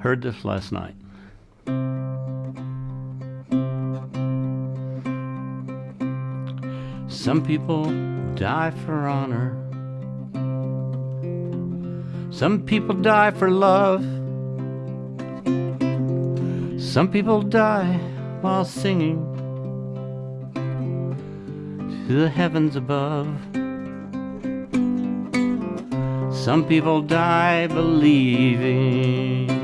heard this last night. Some people die for honor. Some people die for love. Some people die while singing to the heavens above. Some people die believing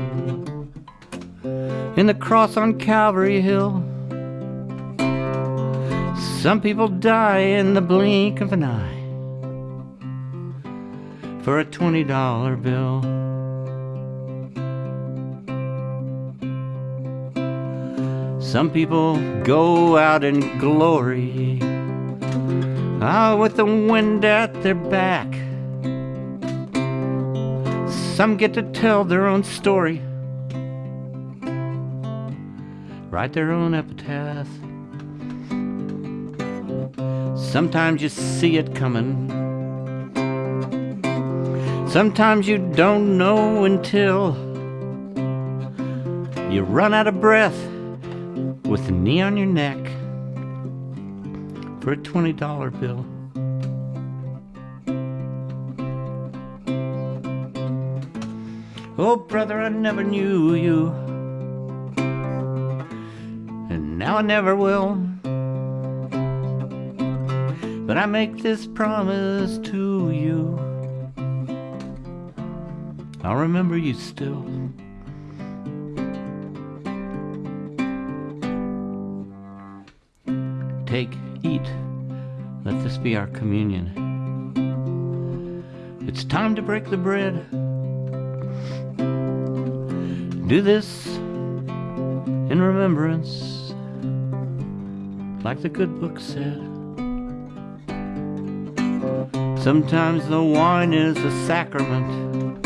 in the cross on Calvary Hill. Some people die in the blink of an eye for a $20 bill. Some people go out in glory, ah, with the wind at their back. Some get to tell their own story, write their own epitaph. Sometimes you see it coming. Sometimes you don't know until you run out of breath with the knee on your neck for a $20 bill. Oh, brother, I never knew you, I never will. But I make this promise to you. I'll remember you still. Take, eat, let this be our communion. It's time to break the bread. Do this in remembrance, like the good book said. Sometimes the wine is a sacrament.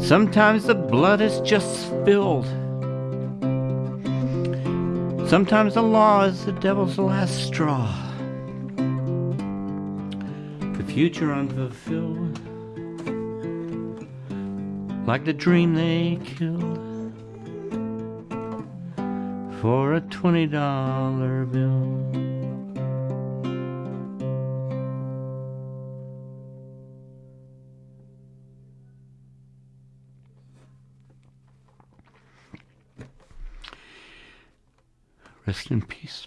Sometimes the blood is just spilled. Sometimes the law is the devil's last straw. The future unfulfilled. Like the dream they killed for a $20 bill. Rest in peace.